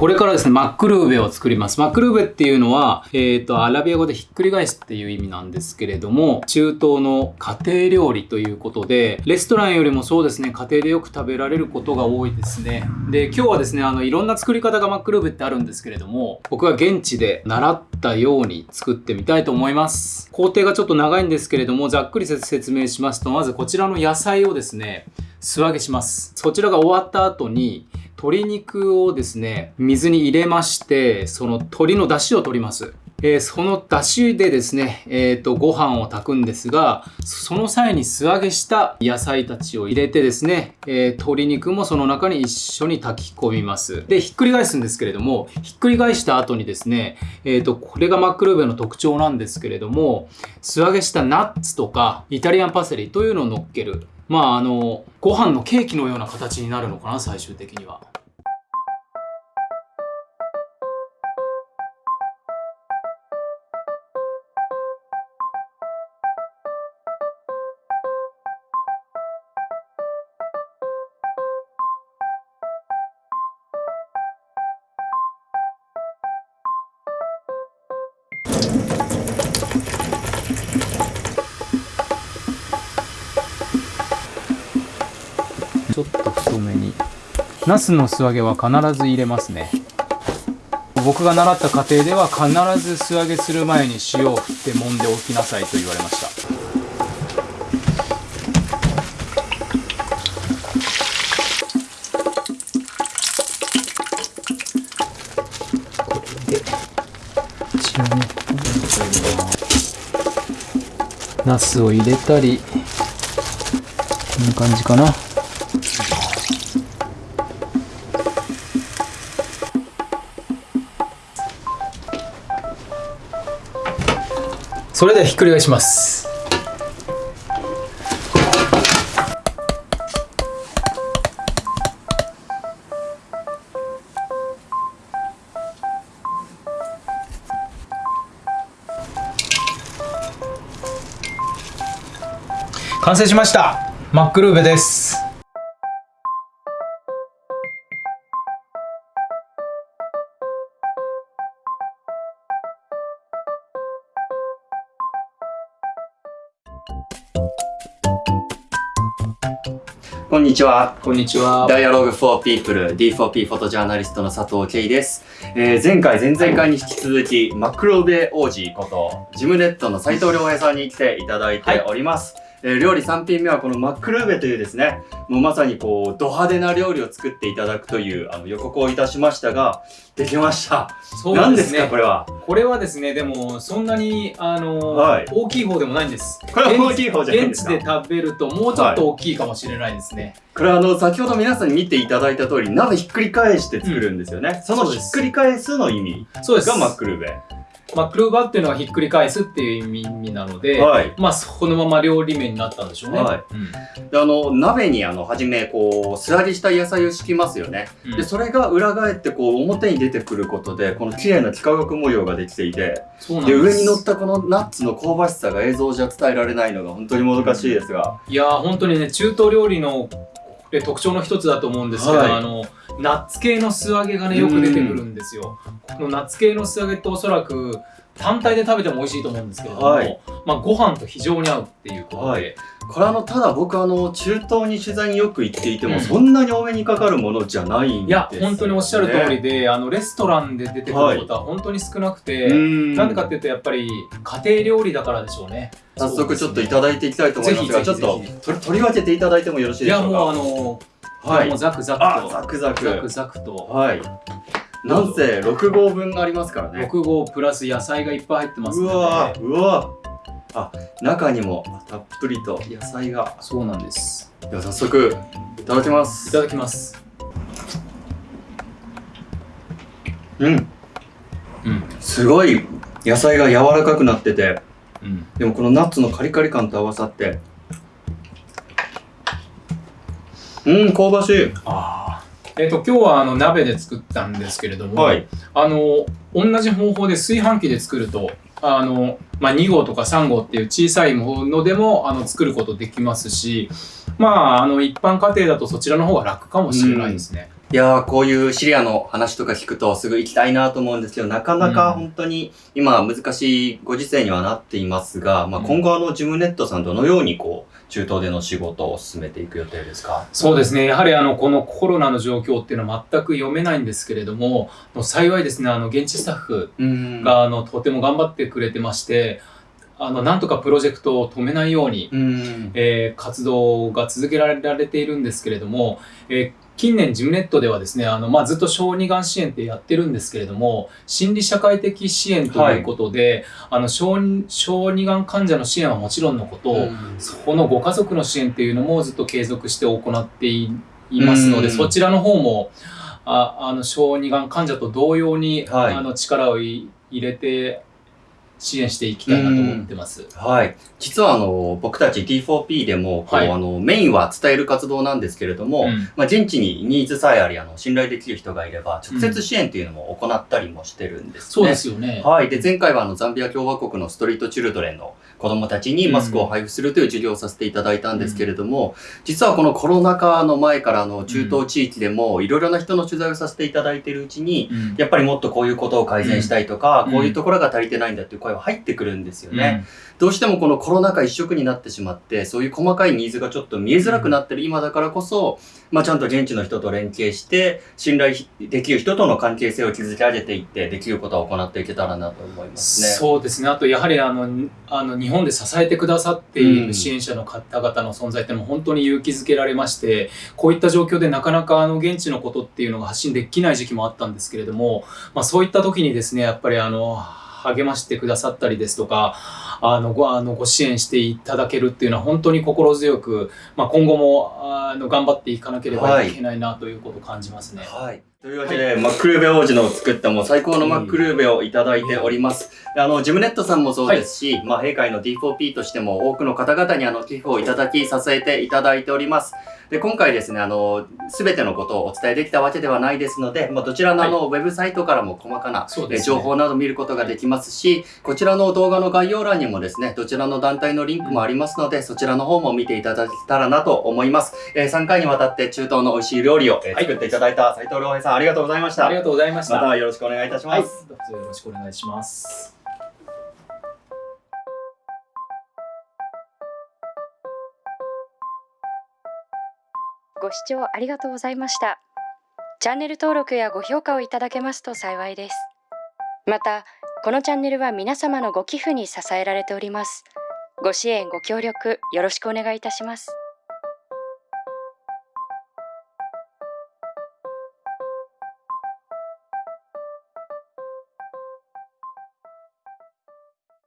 これからですね、マックルーベを作ります。マックルーベっていうのは、えっ、ー、と、アラビア語でひっくり返すっていう意味なんですけれども、中東の家庭料理ということで、レストランよりもそうですね、家庭でよく食べられることが多いですね。で、今日はですね、あの、いろんな作り方がマックルーベってあるんですけれども、僕が現地で習ったように作ってみたいと思います。工程がちょっと長いんですけれども、ざっくり説明しますと、まずこちらの野菜をですね、素揚げします。そちらが終わった後に、鶏肉をですね、水に入れまして、その鶏の出汁を取ります。えー、その出汁でですね、えっ、ー、と、ご飯を炊くんですが、その際に素揚げした野菜たちを入れてですね、えー、鶏肉もその中に一緒に炊き込みます。で、ひっくり返すんですけれども、ひっくり返した後にですね、えっ、と、これがマックルーベの特徴なんですけれども、素揚げしたナッツとか、イタリアンパセリというのを乗っける。まあ、あの、ご飯のケーキのような形になるのかな、最終的には。ナスの素揚げは必ず入れますね。僕が習った家庭では必ず素揚げする前に塩を振って揉んでおきなさいと言われました。ナスを入れたりこんな感じかなそれではひっくり返します。完成しました。マックルーベです。こんにちは。こんにちは。Dialogue for People D4P フォトジャーナリストの佐藤圭です。えー、前回、前々回に引き続き、マクロベ王子こと、ジムネットの斉藤良平さんに来ていただいております。はいえー、料理3品目はこのマックルーベというですね、もうまさにこう、ド派手な料理を作っていただくというあの予告をいたしましたが、できました。そうですね。何ですか、これは？これはですね、でも、そんなに、あのーはい、大きい方でもないんです。これは大きい方じゃないですか？現地で食べると、もうちょっと大きいかもしれないですね。はい、これはあの、先ほど皆さんに見ていただいた通り、鍋ひっくり返して作るんですよね。うん、そのひっくり返すの意味がマックルーベ。まあ、クルーバーっていうのはひっくり返すっていう意味なので、はい、まあ、そのまま料理名になったんでしょうね。はいうん、であの鍋にあの初めこう素揚げした野菜を敷きますよね。うん、でそれが裏返ってこう表に出てくることでこの綺麗な幾何学模様ができていてで上に乗ったこのナッツの香ばしさが映像じゃ伝えられないのが本当にもどかしいですが。いや本当にね中東料理の特徴の一つだと思うんですけど、はい、あのナッツ系の素揚げがねよく出てくるんですよ。このナッツ系の素揚げっておそらく単体で食べても美味しいと思うんですけれども、はい、まあ、ご飯と非常に合うっていうことで、はい、これあのただ僕あの中東に取材によく行っていても、うん、そんなに多めにかかるものじゃないんです、ね、いや本当におっしゃる通りであのレストランで出てくることは本当に少なくて、はい、なんでかっていうとやっぱり家庭料理だからでしょうね。早速ちょっといただいていきたいと思いますがちょっと取り分けていただいてもよろしいでしょうか？いやもうあのはい、もうザクザクと。ザクザク。ザクザクと。はい。なんせ6合分ありますからね。6合プラス野菜がいっぱい入ってますうわうわあ中にもたっぷりと野菜が。そうなんです。では早速いただきます。いただきます。うん。うん。すごい野菜が柔らかくなってて、うん、でもこのナッツのカリカリ感と合わさってうん香ばしい。ああえっ、ー、と、今日はあの鍋で作ったんですけれども、はい、あの、同じ方法で炊飯器で作ると、あの、まあ、2号とか3号っていう小さいものでもあの作ることできますし、まあ、あの、一般家庭だとそちらの方が楽かもしれないですね。いやー、こういうシリアの話とか聞くとすぐ行きたいなと思うんですけど、なかなか本当に今難しいご時世にはなっていますが、まあ、今後あのジムネットさんどのようにこう、中東での仕事を進めていく予定ですか？そうですね。やはりあの、このコロナの状況っていうのは全く読めないんですけれども、幸いですね、あの、現地スタッフうん。が、あの、とても頑張ってくれてまして、あの、なんとかプロジェクトを止めないように、うん。えー活動が続けられているんですけれども、えー近年ジムネットではですね、あの、まあ、ずっと小児がん支援ってやってるんですけれども、心理社会的支援ということで、あの小児、小児がん患者の支援はもちろんのこと、うん。そのご家族の支援っていうのもずっと継続して行っていいますので、うん。そちらの方も、ああの、小児がん患者と同様に、はい。あの、力をい入れて支援していきたいなと思ってます。はい。実はあの、僕たち D4P でも、こう、はいあの、メインは伝える活動なんですけれども、うんまあ、現地にニーズさえあり、あの、信頼できる人がいれば、直接支援っていうのも行ったりもしてるんですね。そうですよね。はい。で、前回はあの、ザンビア共和国のストリートチルドレンの子供たちにマスクを配布するという授業をさせていただいたんですけれども、実はこのコロナ禍の前からあの、中東地域でもいろいろな人の取材をさせていただいているうちに、うんやっぱりもっとこういうことを改善したいとか、うんこういうところが足りてないんだっていう声は入ってくるんですよね。どうしてもこのコロナ禍一色になってしまって、そういう細かいニーズがちょっと見えづらくなってる今だからこそ、まあちゃんと現地の人と連携して、信頼できる人との関係性を築き上げていって、できることを行っていけたらなと思いますね。そうですね。あと、やはりあの、あの、日本で支えてくださっていうんる支援者の方々の存在ってもう本当に勇気づけられまして、こういった状況でなかなかあの、現地のことっていうのが発信できない時期もあったんですけれども、まあそういった時にですね、やっぱりあの、励ましてくださったりですとか、あの、ご、あの、ご支援していただけるっていうのは本当に心強く、まあ今後も、あの、頑張っていかなければいけないなということを感じますね。はい。というわけで、マックルーベ王子の作ったもう最高のマックルーベをいただいております。あの、ジムネットさんもそうですし、まあ、閉会の D4P としても多くの方々にあの、寄付をいただき、支えていただいております。で、今回ですね、あの、すべてのことをお伝えできたわけではないですので、まあ、どちらのあの、ウェブサイトからも細かな、ね情報など見ることができますし、こちらの動画の概要欄にもですね、どちらの団体のリンクもありますので、そちらの方も見ていただけたらなと思います。えー3回にわたって中東の美味しい料理を、えーはい作っていただいた斉藤良平さん、ありがとうございました。ありがとうございました。またよろしくお願いいたしまはい、す。どうぞよろしくお願いします。ご視聴ありがとうございました。チャンネル登録やご評価をいただけますと幸いです。また、このチャンネルは皆様のご寄付に支えられております。ご支援、ご協力、よろしくお願いいたします。